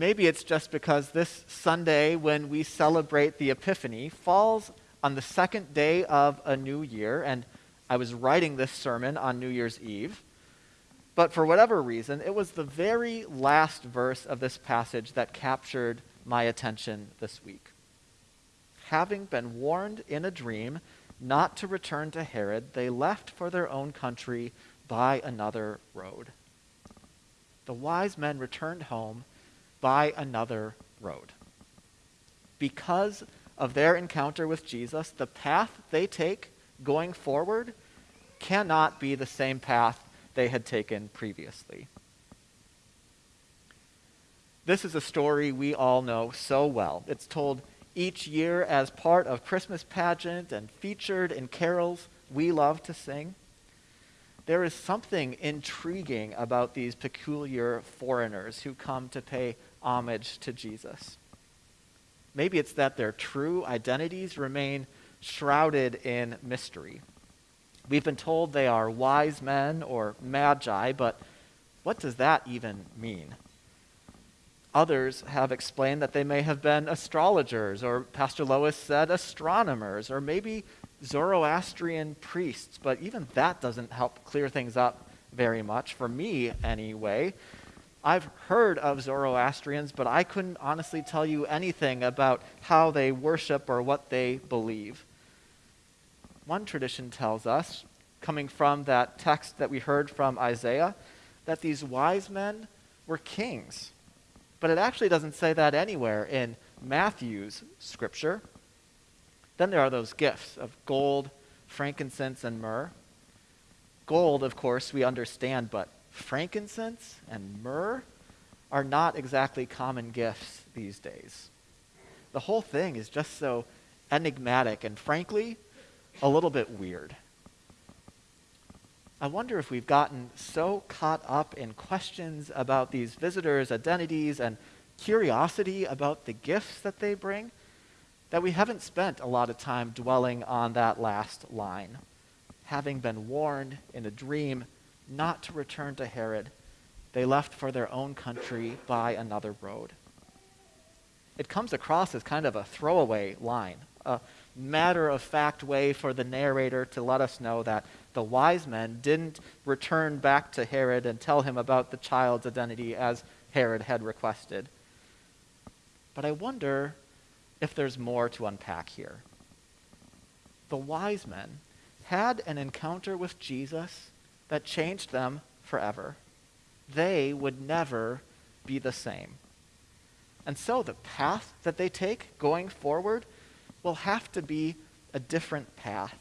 Maybe it's just because this Sunday, when we celebrate the Epiphany, falls on the second day of a new year, and I was writing this sermon on New Year's Eve. But for whatever reason, it was the very last verse of this passage that captured my attention this week. Having been warned in a dream not to return to Herod, they left for their own country by another road. The wise men returned home by another road. Because of their encounter with Jesus, the path they take going forward cannot be the same path they had taken previously. This is a story we all know so well. It's told each year as part of Christmas pageant and featured in carols we love to sing. There is something intriguing about these peculiar foreigners who come to pay homage to Jesus. Maybe it's that their true identities remain shrouded in mystery. We've been told they are wise men or magi, but what does that even mean? Others have explained that they may have been astrologers, or Pastor Lois said astronomers, or maybe Zoroastrian priests, but even that doesn't help clear things up very much, for me anyway. I've heard of Zoroastrians, but I couldn't honestly tell you anything about how they worship or what they believe. One tradition tells us, coming from that text that we heard from Isaiah, that these wise men were kings. But it actually doesn't say that anywhere in Matthew's scripture. Then there are those gifts of gold, frankincense, and myrrh. Gold, of course, we understand, but frankincense and myrrh are not exactly common gifts these days. The whole thing is just so enigmatic and, frankly, a little bit weird. I wonder if we've gotten so caught up in questions about these visitors' identities and curiosity about the gifts that they bring that we haven't spent a lot of time dwelling on that last line. Having been warned in a dream not to return to Herod, they left for their own country by another road. It comes across as kind of a throwaway line, a matter of fact way for the narrator to let us know that the wise men didn't return back to Herod and tell him about the child's identity as Herod had requested. But I wonder if there's more to unpack here. The wise men had an encounter with Jesus that changed them forever. They would never be the same. And so the path that they take going forward will have to be a different path.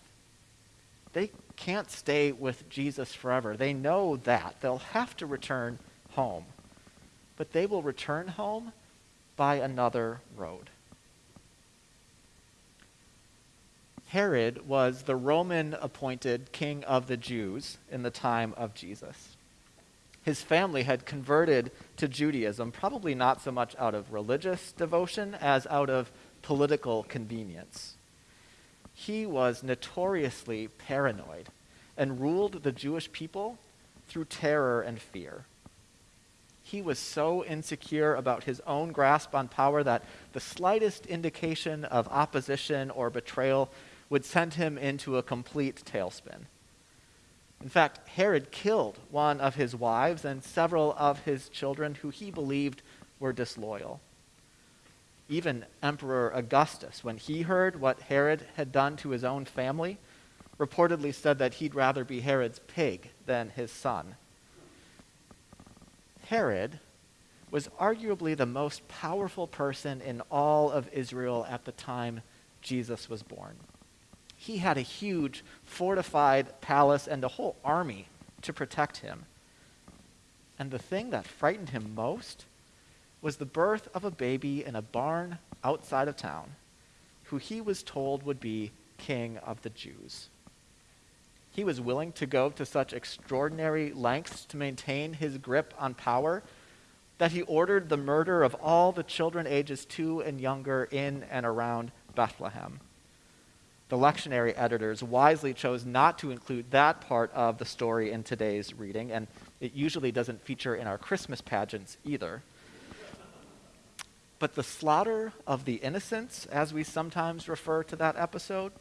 They can't stay with Jesus forever. They know that. They'll have to return home. But they will return home by another road. Herod was the Roman appointed king of the Jews in the time of Jesus. His family had converted to Judaism, probably not so much out of religious devotion as out of political convenience. He was notoriously paranoid and ruled the Jewish people through terror and fear. He was so insecure about his own grasp on power that the slightest indication of opposition or betrayal would send him into a complete tailspin. In fact, Herod killed one of his wives and several of his children who he believed were disloyal. Even Emperor Augustus, when he heard what Herod had done to his own family, reportedly said that he'd rather be Herod's pig than his son. Herod was arguably the most powerful person in all of Israel at the time Jesus was born he had a huge fortified palace and a whole army to protect him. And the thing that frightened him most was the birth of a baby in a barn outside of town who he was told would be king of the Jews. He was willing to go to such extraordinary lengths to maintain his grip on power that he ordered the murder of all the children ages two and younger in and around Bethlehem the lectionary editors wisely chose not to include that part of the story in today's reading, and it usually doesn't feature in our Christmas pageants either. But the slaughter of the innocents, as we sometimes refer to that episode,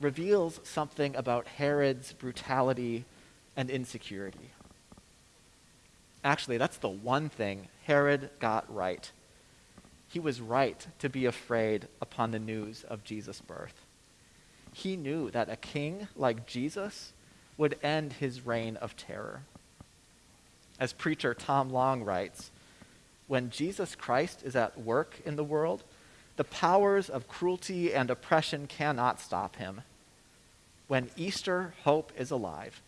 reveals something about Herod's brutality and insecurity. Actually, that's the one thing Herod got right. He was right to be afraid upon the news of Jesus' birth. He knew that a king like Jesus would end his reign of terror. As preacher Tom Long writes, when Jesus Christ is at work in the world, the powers of cruelty and oppression cannot stop him. When Easter hope is alive,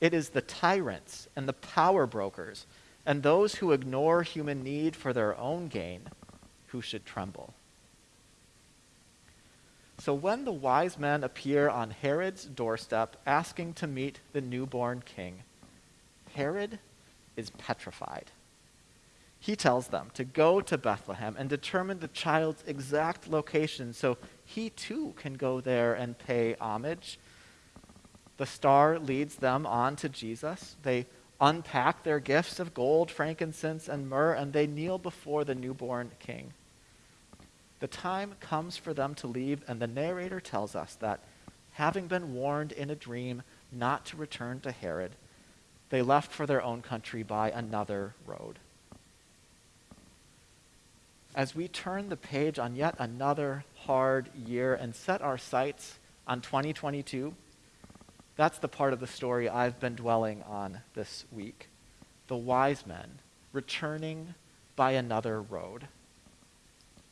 it is the tyrants and the power brokers and those who ignore human need for their own gain who should tremble. So when the wise men appear on Herod's doorstep asking to meet the newborn king, Herod is petrified. He tells them to go to Bethlehem and determine the child's exact location so he too can go there and pay homage. The star leads them on to Jesus. They unpack their gifts of gold, frankincense, and myrrh, and they kneel before the newborn king the time comes for them to leave, and the narrator tells us that, having been warned in a dream not to return to Herod, they left for their own country by another road. As we turn the page on yet another hard year and set our sights on 2022, that's the part of the story I've been dwelling on this week. The wise men returning by another road.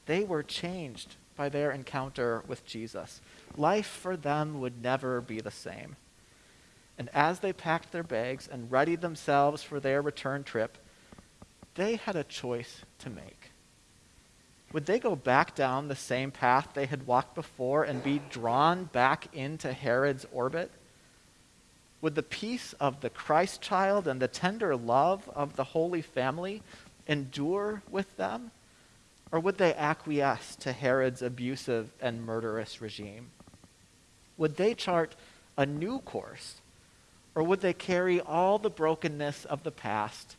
They were changed by their encounter with Jesus. Life for them would never be the same. And as they packed their bags and readied themselves for their return trip, they had a choice to make. Would they go back down the same path they had walked before and be drawn back into Herod's orbit? Would the peace of the Christ child and the tender love of the Holy Family endure with them? Or would they acquiesce to Herod's abusive and murderous regime? Would they chart a new course? Or would they carry all the brokenness of the past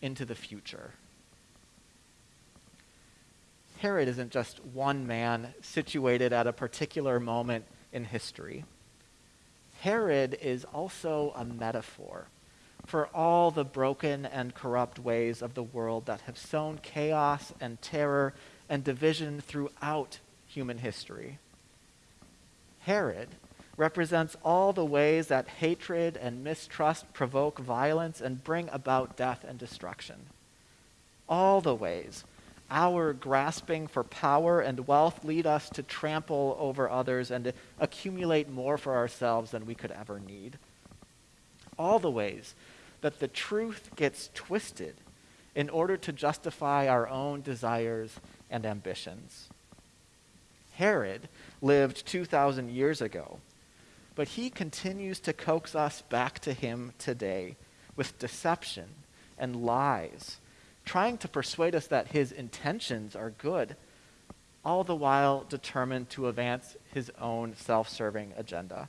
into the future? Herod isn't just one man situated at a particular moment in history. Herod is also a metaphor for all the broken and corrupt ways of the world that have sown chaos and terror and division throughout human history. Herod represents all the ways that hatred and mistrust provoke violence and bring about death and destruction. All the ways our grasping for power and wealth lead us to trample over others and to accumulate more for ourselves than we could ever need. All the ways that the truth gets twisted in order to justify our own desires and ambitions. Herod lived 2,000 years ago, but he continues to coax us back to him today with deception and lies, trying to persuade us that his intentions are good, all the while determined to advance his own self serving agenda.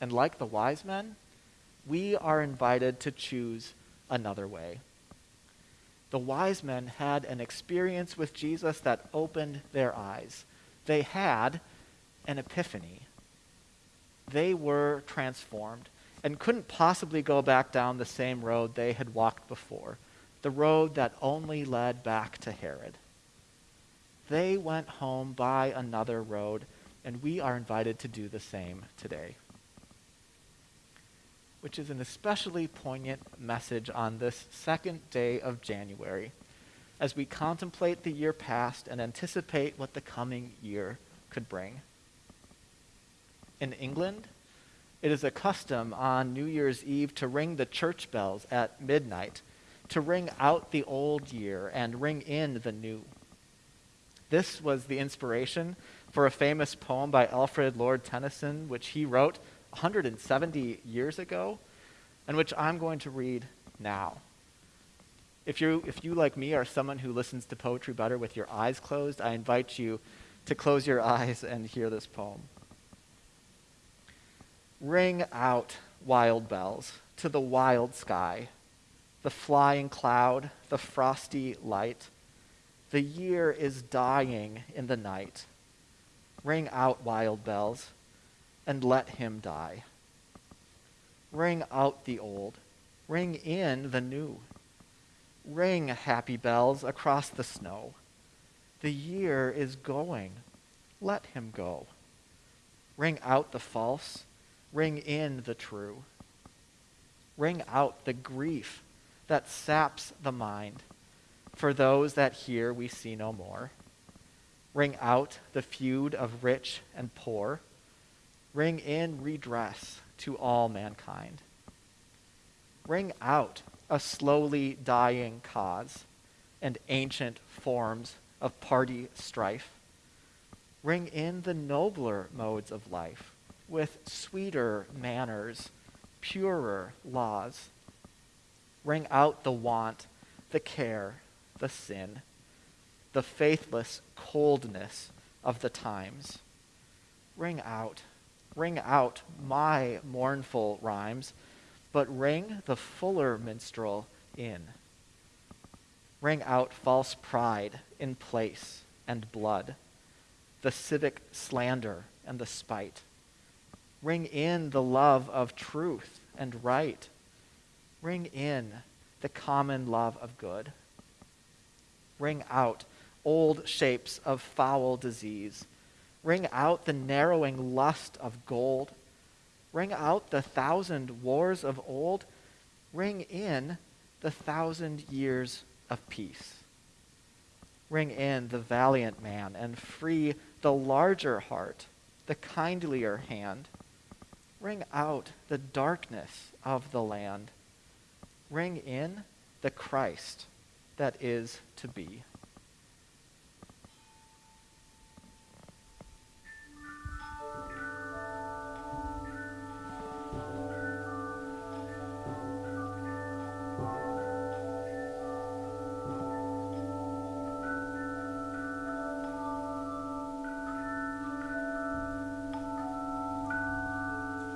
And like the wise men, we are invited to choose another way. The wise men had an experience with Jesus that opened their eyes. They had an epiphany. They were transformed and couldn't possibly go back down the same road they had walked before, the road that only led back to Herod. They went home by another road, and we are invited to do the same today which is an especially poignant message on this second day of January as we contemplate the year past and anticipate what the coming year could bring. In England, it is a custom on New Year's Eve to ring the church bells at midnight, to ring out the old year and ring in the new. This was the inspiration for a famous poem by Alfred Lord Tennyson, which he wrote 170 years ago, and which I'm going to read now. If you, if you, like me, are someone who listens to poetry better with your eyes closed, I invite you to close your eyes and hear this poem. Ring out, wild bells, to the wild sky, the flying cloud, the frosty light. The year is dying in the night. Ring out, wild bells, and let him die. Ring out the old, ring in the new. Ring, happy bells, across the snow. The year is going, let him go. Ring out the false, ring in the true. Ring out the grief that saps the mind. For those that here we see no more. Ring out the feud of rich and poor. Ring in redress to all mankind. Ring out a slowly dying cause and ancient forms of party strife. Ring in the nobler modes of life with sweeter manners, purer laws. Ring out the want, the care, the sin, the faithless coldness of the times. Ring out, ring out my mournful rhymes, but ring the fuller minstrel in. Ring out false pride in place and blood, the civic slander and the spite. Ring in the love of truth and right. Ring in the common love of good. Ring out old shapes of foul disease. Ring out the narrowing lust of gold. Ring out the thousand wars of old. Ring in the thousand years of peace. Ring in the valiant man and free the larger heart, the kindlier hand. Ring out the darkness of the land. Ring in the Christ that is to be.